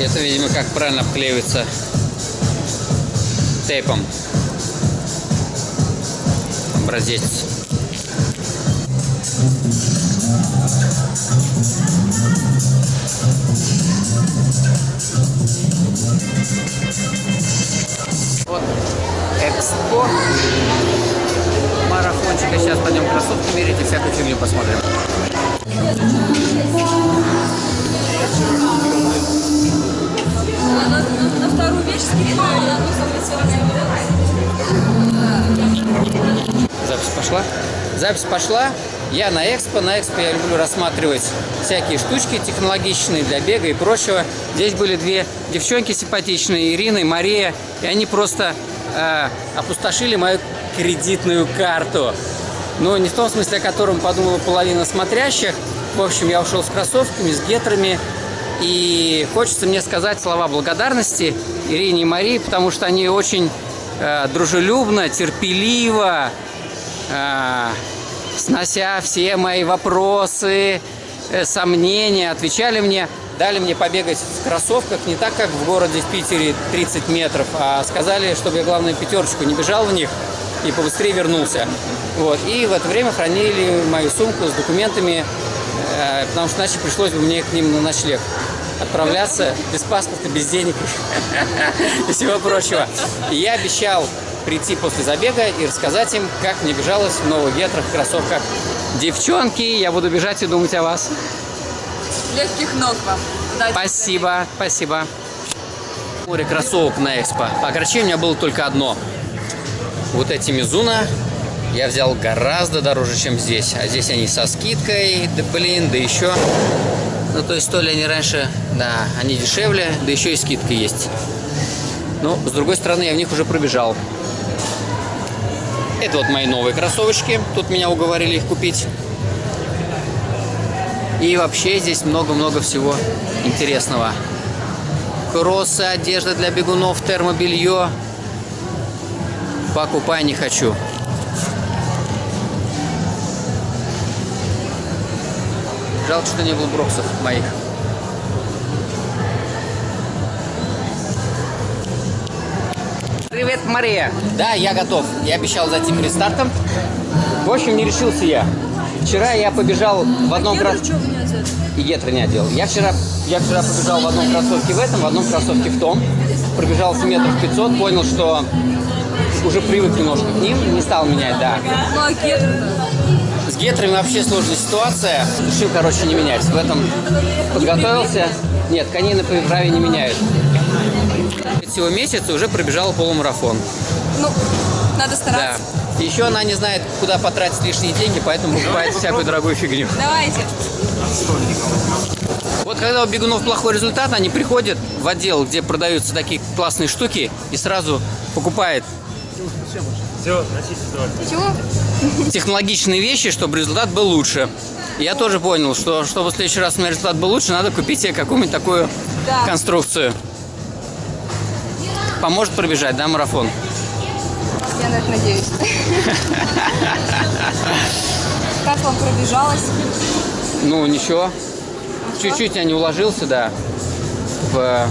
Это, видимо, как правильно обклеивается тейпом. Образец. Вот экспо марафончика. Сейчас пойдем кроссовки мерить и всякую фигню посмотрим. Запись пошла? Запись пошла. Я на экспо. На экспо я люблю рассматривать всякие штучки технологичные для бега и прочего. Здесь были две девчонки симпатичные, Ирина и Мария. И они просто э, опустошили мою кредитную карту. Но не в том смысле, о котором подумала половина смотрящих. В общем, я ушел с кроссовками, с гетрами. И хочется мне сказать слова благодарности Ирине и Марии, потому что они очень э, дружелюбно, терпеливо, э, снося все мои вопросы, э, сомнения, отвечали мне, дали мне побегать в кроссовках не так, как в городе в Питере 30 метров, а сказали, чтобы я, главное, пятерочку не бежал в них и побыстрее вернулся. Вот. И в это время хранили мою сумку с документами, потому что иначе пришлось бы мне к ним на ночлег отправляться без паспорта, без денег и всего прочего. И я обещал прийти после забега и рассказать им, как мне бежалось в новых гетрах, кроссовках. Девчонки, я буду бежать и думать о вас. Легких ног вам. Удачи. Спасибо, спасибо. Море кроссовок на экспо. А короче, у меня было только одно. Вот эти Мизуна я взял гораздо дороже, чем здесь. А здесь они со скидкой, да блин, да еще... Ну, то есть, то ли они раньше, да, они дешевле, да еще и скидка есть. Но, с другой стороны, я в них уже пробежал. Это вот мои новые кроссовочки. Тут меня уговорили их купить. И вообще здесь много-много всего интересного. Кроссы, одежда для бегунов, термобелье. Покупай не хочу. Жалко, что не было броксов моих. Привет, Мария. Да, я готов. Я обещал зайти перед стартом. В общем, не решился я. Вчера я побежал в одном Гетры кросс... что вы не одеты? И гетры не одел. Я вчера, я вчера побежал в одном кроссовке в этом, в одном кроссовке в том. Пробежался метров 500, понял, что уже привык немножко к ним, не стал менять, да. Ну а гетры С гетрами вообще сложная ситуация. Решил, короче, не менять. В этом подготовился. Нет, конины по праве не меняют. Всего месяца уже пробежала полумарафон. Ну, надо Да. стараться. Еще она не знает, куда потратить лишние деньги, поэтому покупает всякую дорогую фигню. Давайте. Вот когда у бегунов плохой результат, они приходят в отдел, где продаются такие классные штуки, и сразу Чего? технологичные вещи, чтобы результат был лучше. Я тоже понял, что чтобы в следующий раз у меня результат был лучше, надо купить себе какую-нибудь такую Да. конструкцию. Поможет пробежать, да, марафон? Я на это надеюсь. Как вам пробежалось? Ну, ничего. Чуть-чуть я не уложился, да. В...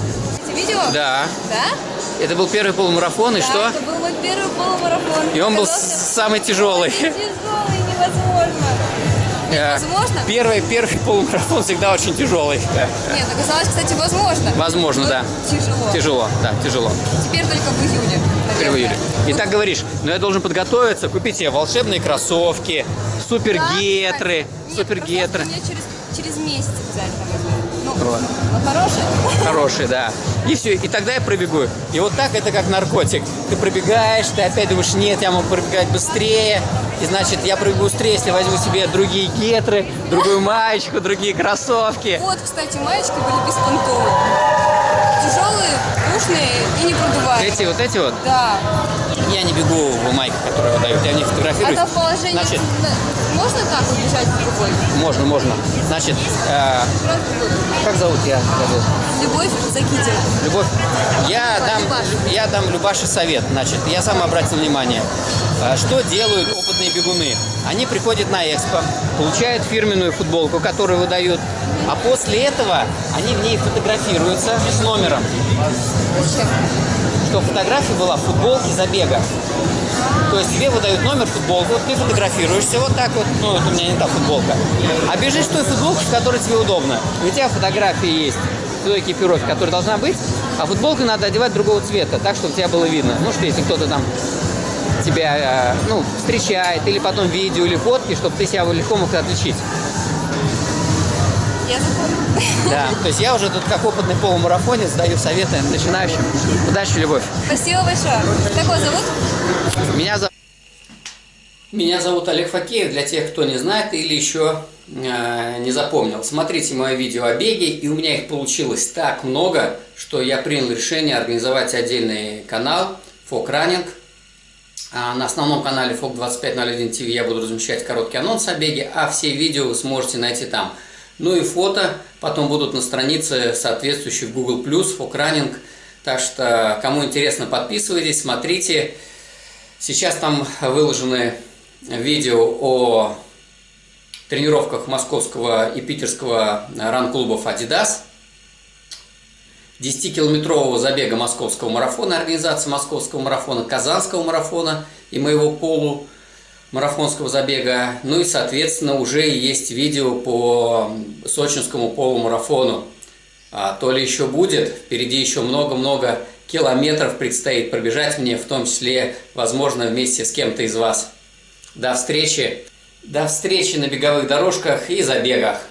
Видео? Да. Да? Это был первый полумарафон, и что? Это был мой первый полумарафон. И он был самый тяжелый. Тяжелый, невозможно. Э, Возможно? Первый, первый полумарафон всегда очень тяжелый. Нет, оказалось, кстати, возможно. Возможно, Но да. Тяжело. Тяжело, да, тяжело. Теперь только в июне. Теперь в наверное. июле. И так говоришь, но я должен подготовиться, купить себе волшебные кроссовки, супергетры, Нет, супергетры. мне через, через месяц обязательно возьму. Ну, Вот. ну, хорошие. Хорошие, да. И все, и тогда я пробегу. И вот так это как наркотик. Ты пробегаешь, ты опять думаешь, нет, я могу пробегать быстрее. И значит, я пробегу быстрее, если возьму себе другие гетры, другую маечку, другие кроссовки. Вот, кстати, маечки были беспонтовые. Тяжелые, пушные и не продуваемые. Эти вот эти вот, Да. я не бегу в майках, которые выдают, я в них фотографируюсь. Это в положении... Значит, на- Можно так вот бежать в другой? можно, можно. Значит, э. Как зовут я? забыл. Любовь Закитина. Любовь. Я Любаш, дам, Любаш. я дам Любаше совет. Значит, я сам обратил внимание. А, Что делают опытные бегуны? Они приходят на экспо, получают фирменную футболку, которую выдают, а после этого они в ней фотографируются с номером. Что фотография была в футболке забега. То есть тебе выдают номер футболку, ты фотографируешься вот так вот, ну вот у меня не та футболка, а бежишь в той футболке, в которой тебе удобно. У тебя фотография есть той экипировки, которая должна быть, а футболку надо одевать другого цвета, так, чтобы тебя было видно. Ну что, если кто-то там тебя э, ну, встречает, или потом видео, или фотки, чтобы ты себя легко мог отличить. Я. Да, то есть я уже тут как опытный полумарафонец даю советы начинающим. Удачи, любовь. Спасибо большое. Как вас зовут? Меня зовут... Меня зовут Олег Факеев, для тех, кто не знает или еще э, не запомнил. Смотрите мое видео о беге, и у меня их получилось так много, что я принял решение организовать отдельный канал Фок Running. А на основном канале Фок 2501 ТВ я буду размещать короткий анонс о беге, а все видео вы сможете найти там. Ну и фото потом будут на странице соответствующей в Google+, Фок Running. Так что, кому интересно, подписывайтесь, смотрите. Сейчас там выложены видео о тренировках московского и питерского run-клубов «Adidas», 10-километрового забега московского марафона, организации московского марафона, казанского марафона и моего полу марафонского забега. Ну и, соответственно, уже есть видео по сочинскому полумарафону. А то ли еще будет, впереди еще много-много километров предстоит пробежать мне, в том числе, возможно, вместе с кем-то из вас. До встречи! До встречи на беговых дорожках и забегах!